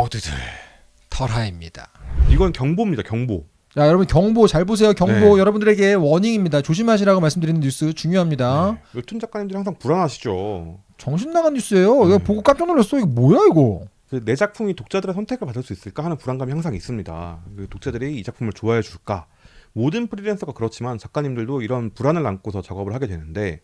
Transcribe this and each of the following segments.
모두들 털하입니다. 이건 경보입니다. 경보. 자 여러분 경보 잘 보세요. 경보 네. 여러분들에게 워닝입니다. 조심하시라고 말씀드리는 뉴스 중요합니다. 네. 웹툰 작가님들이 항상 불안하시죠. 정신 나간 뉴스예요. 이거 음. 보고 깜짝 놀랐어. 이거 뭐야 이거? 그 내 작품이 독자들의 선택을 받을 수 있을까 하는 불안감이 항상 있습니다. 그 독자들이 이 작품을 좋아해 줄까? 모든 프리랜서가 그렇지만 작가님들도 이런 불안을 안고서 작업을 하게 되는데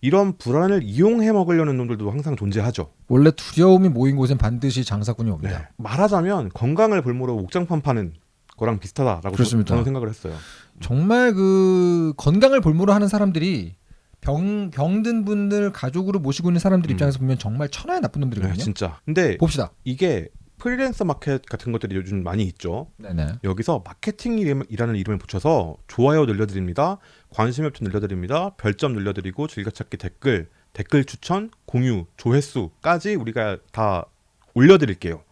이런 불안을 이용해 먹으려는 놈들도 항상 존재하죠. 원래 두려움이 모인 곳엔 반드시 장사꾼이 옵니다. 네. 말하자면 건강을 볼모로 옥장판 파는 거랑 비슷하다라고 그렇습니다. 저는 생각을 했어요. 정말 그 건강을 볼모로 하는 사람들이 병 병든 분들 가족으로 모시고 있는 사람들 음. 입장에서 보면 정말 천하의 나쁜 네, 놈들이거든요. 진짜. 근데 봅시다. 이게 프리랜서 마켓 같은 것들이 요즘 많이 있죠. 네네. 여기서 마케팅이라는 이름을 붙여서 좋아요 늘려드립니다. 관심 웹툰 늘려드립니다. 별점 늘려드리고 즐겨찾기 댓글, 댓글 추천, 공유, 조회수까지 우리가 다 올려드릴게요.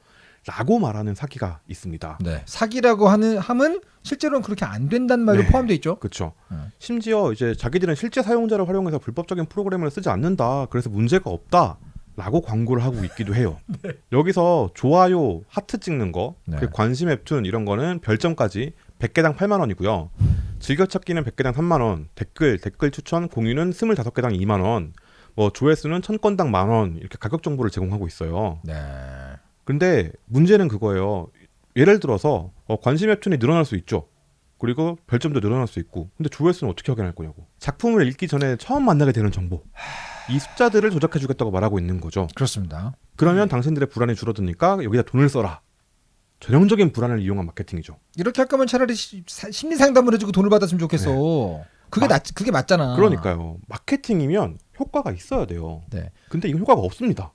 라고 말하는 사기가 있습니다. 네. 사기라고 하는 함은 실제로는 그렇게 안 된다는 말도 네. 포함되어 있죠. 그렇죠. 음. 심지어 이제 자기들은 실제 사용자를 활용해서 불법적인 프로그램을 쓰지 않는다. 그래서 문제가 없다. 라고 광고를 하고 있기도 해요. 여기서 좋아요, 하트 찍는 거, 네. 그 관심 웹툰 이런 거는 별점까지 100개당 8만 원이고요. 즐겨찾기는 100개당 3만 원, 댓글, 댓글 추천, 공유는 25개당 2만 원, 뭐 조회수는 1000건당 만 원, 이렇게 가격 정보를 제공하고 있어요. 네. 근데 문제는 그거예요. 예를 들어서 어, 관심 웹툰이 늘어날 수 있죠. 그리고 별점도 늘어날 수 있고. 근데 조회수는 어떻게 확인할 거냐고. 작품을 읽기 전에 처음 만나게 되는 정보. 이 숫자들을 조작해 주겠다고 말하고 있는 거죠. 그렇습니다. 그러면 당신들의 불안이 줄어드니까 여기다 돈을 써라. 전형적인 불안을 이용한 마케팅이죠. 이렇게 할 거면 차라리 시- 사- 심리 상담을 해주고 돈을 받았으면 좋겠어. 그게 마- 낫 그게 맞잖아. 네. 그러니까요. 마케팅이면 효과가 있어야 돼요. 네. 근데 이건 효과가 없습니다.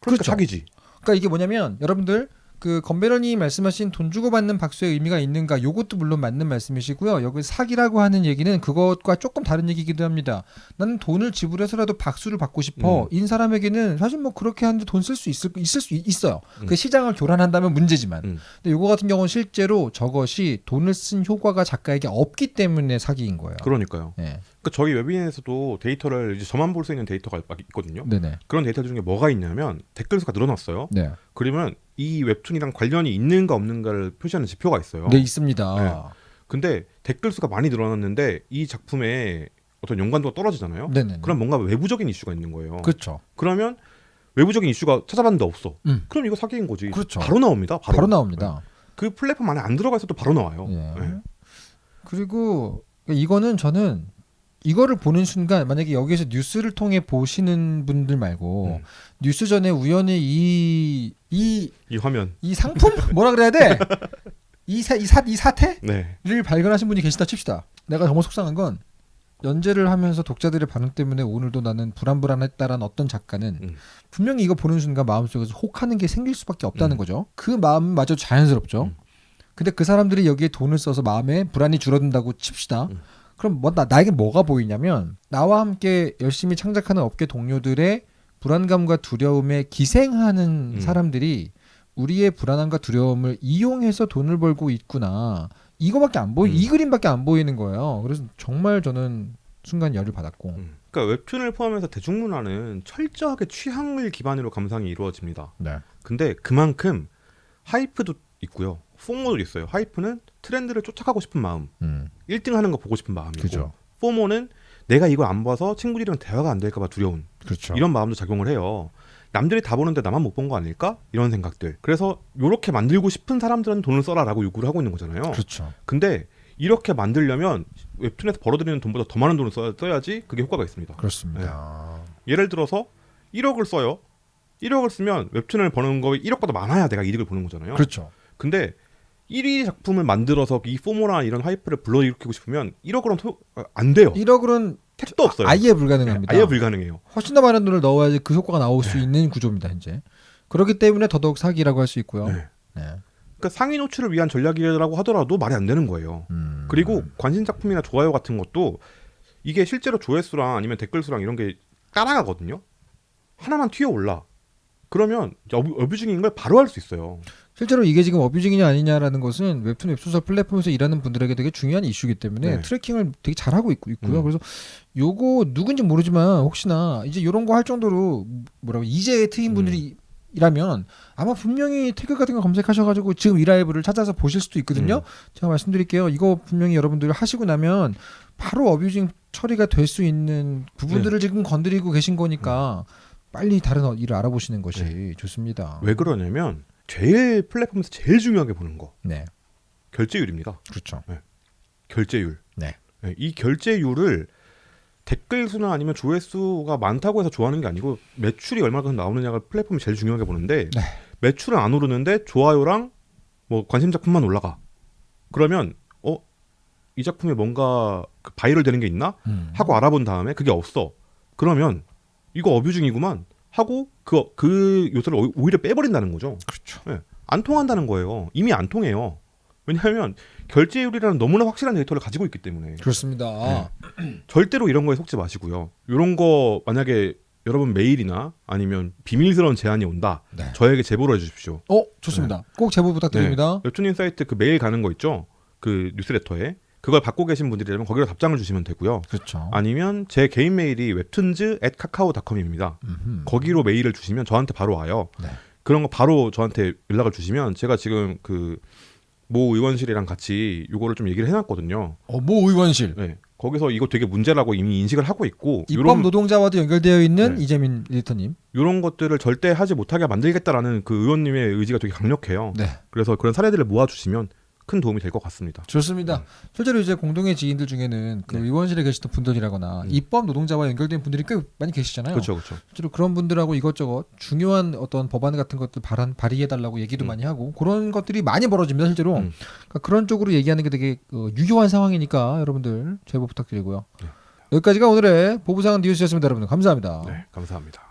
그러니까 그렇죠. 사기지. 그러니까 이게 뭐냐면 여러분들 그 건배런이 말씀하신 돈 주고 받는 박수의 의미가 있는가 요것도 물론 맞는 말씀이시고요. 여기 사기라고 하는 얘기는 그것과 조금 다른 얘기이기도 합니다. 나는 돈을 지불해서라도 박수를 받고 싶어. 음. 인 사람에게는 사실 뭐 그렇게 하는데 돈 쓸 수 있을 있을 수 있어요. 음. 그 시장을 교란한다면 문제지만. 음. 근데 요거 같은 경우는 실제로 저것이 돈을 쓴 효과가 작가에게 없기 때문에 사기인 거예요. 그러니까요. 네. 그러니까 저희 웹인에서도 데이터를 이제 저만 볼 수 있는 데이터가 막 있거든요. 네네. 그런 데이터 중에 뭐가 있냐면 댓글 수가 늘어났어요. 네. 그러면 이 웹툰이랑 관련이 있는가 없는가를 표시하는 지표가 있어요. 네 있습니다. 네. 근데 댓글 수가 많이 늘어났는데 이 작품의 어떤 연관도가 떨어지잖아요. 네네. 그럼 뭔가 외부적인 이슈가 있는 거예요. 그렇죠. 그러면 외부적인 이슈가 찾아봤는데 없어. 음. 그럼 이거 사기인 거지. 그렇죠. 바로 나옵니다. 바로, 바로, 나옵니다. 그 플랫폼 안에 안 들어가 있어도 바로 나와요. 예. 네. 그리고 이거는 저는 이거를 보는 순간 만약에 여기서 뉴스를 통해 보시는 분들 말고 음. 뉴스 전에 우연히 이 이, 이 화면. 이 상품 뭐라 그래야 돼? 이, 사, 이, 사, 이 사태를 네. 발견하신 분이 계시다 칩시다. 내가 정말 속상한 건 연재를 하면서 독자들의 반응 때문에 오늘도 나는 불안불안했다라는 어떤 작가는 음. 분명히 이거 보는 순간 마음속에서 혹하는 게 생길 수밖에 없다는 음. 거죠. 그 마음마저 자연스럽죠. 음. 근데 그 사람들이 여기에 돈을 써서 마음에 불안이 줄어든다고 칩시다. 음. 그럼 뭐 나, 나에게 뭐가 보이냐면 나와 함께 열심히 창작하는 업계 동료들의 불안감과 두려움에 기생하는 음. 사람들이 우리의 불안함과 두려움을 이용해서 돈을 벌고 있구나. 이거밖에 안 보이, 음. 이 그림밖에 안 보이는 거예요. 그래서 정말 저는 순간 열을 받았고. 음. 그러니까 웹툰을 포함해서 대중문화는 철저하게 취향을 기반으로 감상이 이루어집니다. 네. 근데 그만큼 하이프도 있고요. 포모도 있어요. 하이프는 트렌드를 쫓아가고 싶은 마음, 음. 1등 하는 거 보고 싶은 마음이고 그죠. 포모는 내가 이걸 안 봐서 친구들이랑 대화가 안 될까 봐 두려운 그렇죠. 이런 마음도 작용을 해요. 남들이 다 보는데 나만 못 본 거 아닐까? 이런 생각들. 그래서 이렇게 만들고 싶은 사람들은 돈을 써라라고 요구를 하고 있는 거잖아요. 그렇죠. 근데 이렇게 만들려면 웹툰에서 벌어들이는 돈보다 더 많은 돈을 써야, 써야지 그게 효과가 있습니다. 그렇습니다. 예를 들어서 1억을 써요. 1억을 쓰면 웹툰을 버는 거 1억보다 많아야 내가 이득을 보는 거잖아요. 그렇죠. 근데 1위 작품을 만들어서 이 포모나 이런 하이프를 불러일으키고 싶으면 1억으로는 토, 아, 안 돼요. 1억은 택도 없어요. 아예 불가능합니다. 네, 아예 불가능해요. 훨씬 더 많은 돈을 넣어야지 그 효과가 나올 수 있는 구조입니다, 현재. 그렇기 때문에 더더욱 사기라고 할 수 있고요. 네. 네. 그러니까 상위 노출을 위한 전략이라고 하더라도 말이 안 되는 거예요. 음. 그리고 관심 작품이나 좋아요 같은 것도 이게 실제로 조회수랑 아니면 댓글 수랑 이런 게 따라가거든요. 하나만 튀어 올라. 그러면 abu, abusing인 걸 바로 할 수 있어요. 실제로 이게 지금 abusing이냐 아니냐라는 것은 웹툰 웹소설 플랫폼에서 일하는 분들에게 되게 중요한 이슈이기 때문에 네. tracking을 되게 잘하고 있고, 있고요. 음. 그래서 요거 누군지 모르지만 혹시나 이제 요런 거 할 정도로 뭐라고 이제 트인 분들이 이라면 아마 분명히 태그 같은 거 검색하셔가지고 지금 이 라이브를 찾아서 보실 수도 있거든요. 제가 말씀드릴게요. 이거 분명히 여러분들 하시고 나면 바로 어뷰징 처리가 될 수 있는 부분들을 지금 건드리고 계신 거니까 빨리 다른 어- 일을 알아보시는 것이 좋습니다. 왜 그러냐면 제일 플랫폼에서 제일 중요하게 보는 거 네, 결제율입니다. 그렇죠. 결제율. 네. 네, 이 결제율을 댓글 수나 아니면 조회수가 많다고 해서 좋아하는 게 아니고 매출이 얼마큼 나오느냐가 플랫폼이 제일 중요하게 보는데 네. 매출은 안 오르는데 좋아요랑 뭐 관심 작품만 올라가. 그러면 어 이 작품에 뭔가 그 바이럴 되는 게 있나 음. 하고 알아본 다음에 그게 없어. 그러면 이거 어뷰징이구만 하고 그그 요소를 오- 오히려 빼버린다는 거죠. 그렇죠. 예, 안 통한다는 거예요. 이미 안 통해요. 왜냐하면 결제율이라는 너무나 확실한 데이터를 가지고 있기 때문에 그렇습니다. 네. 절대로 이런 거에 속지 마시고요. 이런 거 만약에 여러분 메일이나 아니면 비밀스러운 제안이 온다. 네. 저에게 제보를 해주십시오. 어, 좋습니다. 꼭 제보 부탁드립니다. 웹툰인사이트 그 메일 가는 거 있죠. 그 뉴스레터에 그걸 받고 계신 분들이라면 거기로 답장을 주시면 되고요. 그렇죠. 아니면 제 개인 메일이 웹툰즈 at 카카오닷컴입니다. 거기로 메일을 주시면 저한테 바로 와요. 네. 그런 거 바로 저한테 연락을 주시면 제가 지금 그 모 의원실이랑 같이 요거를 좀 얘기를 해놨거든요. 어, 모 의원실 네. 거기서 이거 되게 문제라고 이미 인식을 하고 있고 입법 요런 노동자와도 연결되어 있는 네. 이재민 에디터님. 요런 것들을 절대 하지 못하게 만들겠다라는 그 의원님의 의지가 되게 강력해요. 네, 그래서 그런 사례들을 모아주시면 큰 도움이 될 것 같습니다. 좋습니다. 실제로 이제 공동의 지인들 중에는 그 네. 의원실에 계시던 분들이라거나 음. 입법 노동자와 연결된 분들이 꽤 많이 계시잖아요. 그렇죠, 그렇죠. 실제로 그런 분들하고 이것저것 중요한 어떤 법안 같은 것들 발한 발의해 달라고 얘기도 음. 많이 하고 그런 것들이 많이 벌어집니다. 실제로 음. 그러니까 그런 쪽으로 얘기하는 게 되게 어, 유효한 상황이니까 여러분들 제보 부탁드리고요. 네. 여기까지가 오늘의 보부상 뉴스였습니다. 여러분들 감사합니다. 네, 감사합니다.